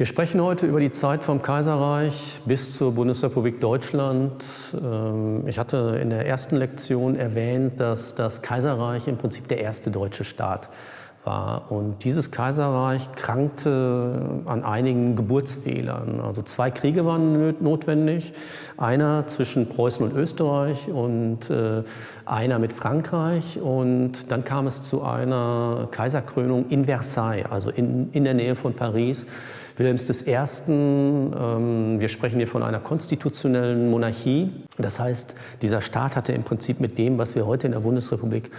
Wir sprechen heute über die Zeit vom Kaiserreich bis zur Bundesrepublik Deutschland. Ähm, ich hatte in der ersten Lektion erwähnt, dass das Kaiserreich im Prinzip der erste deutsche Staat war. Und dieses Kaiserreich krankte an einigen Geburtsfehlern. Also zwei Kriege waren notwendig. Einer zwischen Preußen und Österreich und äh, einer mit Frankreich. Und dann kam es zu einer Kaiserkrönung in Versailles, also in, in der Nähe von Paris. Wilhelms I., ähm, wir sprechen hier von einer konstitutionellen Monarchie. Das heißt, dieser Staat hatte im Prinzip mit dem, was wir heute in der Bundesrepublik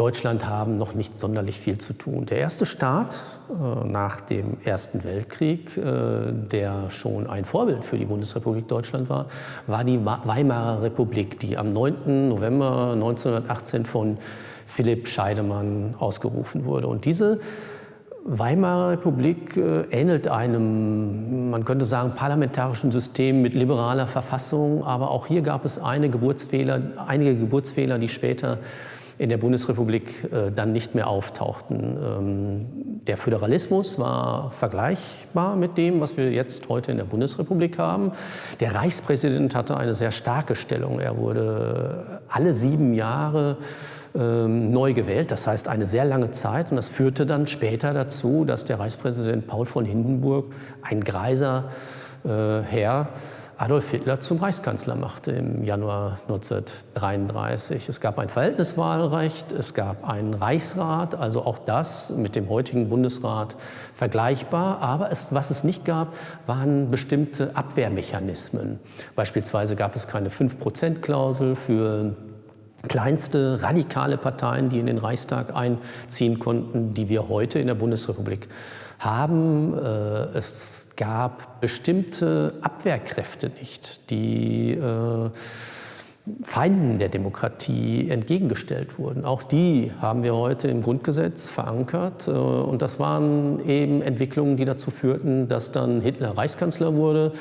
Deutschland haben, noch nicht sonderlich viel zu tun. Der erste Staat äh, nach dem Ersten Weltkrieg, äh, der schon ein Vorbild für die Bundesrepublik Deutschland war, war die Weimarer Republik, die am 9. November 1918 von Philipp Scheidemann ausgerufen wurde. Und diese Weimarer Republik äh, ähnelt einem, man könnte sagen, parlamentarischen System mit liberaler Verfassung, aber auch hier gab es eine Geburtsfehler, einige Geburtsfehler, die später in der Bundesrepublik äh, dann nicht mehr auftauchten. Ähm, der Föderalismus war vergleichbar mit dem, was wir jetzt heute in der Bundesrepublik haben. Der Reichspräsident hatte eine sehr starke Stellung. Er wurde alle sieben Jahre ähm, neu gewählt, das heißt eine sehr lange Zeit. Und das führte dann später dazu, dass der Reichspräsident Paul von Hindenburg, ein greiser äh, Herr, Adolf Hitler zum Reichskanzler machte im Januar 1933. Es gab ein Verhältniswahlrecht, es gab einen Reichsrat, also auch das mit dem heutigen Bundesrat vergleichbar. Aber es, was es nicht gab, waren bestimmte Abwehrmechanismen. Beispielsweise gab es keine 5-Prozent-Klausel für kleinste radikale Parteien, die in den Reichstag einziehen konnten, die wir heute in der Bundesrepublik haben. Äh, es gab bestimmte Abwehrkräfte nicht, die äh, Feinden der Demokratie entgegengestellt wurden. Auch die haben wir heute im Grundgesetz verankert. Äh, und das waren eben Entwicklungen, die dazu führten, dass dann Hitler Reichskanzler wurde,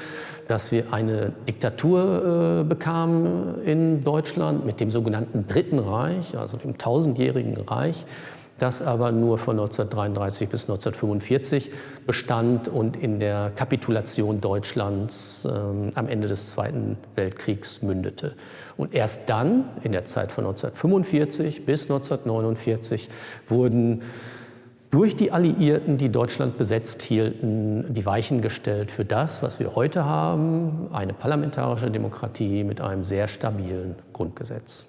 dass wir eine Diktatur bekamen in Deutschland mit dem sogenannten Dritten Reich, also dem tausendjährigen Reich, das aber nur von 1933 bis 1945 bestand und in der Kapitulation Deutschlands ähm, am Ende des Zweiten Weltkriegs mündete. Und erst dann, in der Zeit von 1945 bis 1949, wurden durch die Alliierten, die Deutschland besetzt hielten, die Weichen gestellt für das, was wir heute haben, eine parlamentarische Demokratie mit einem sehr stabilen Grundgesetz.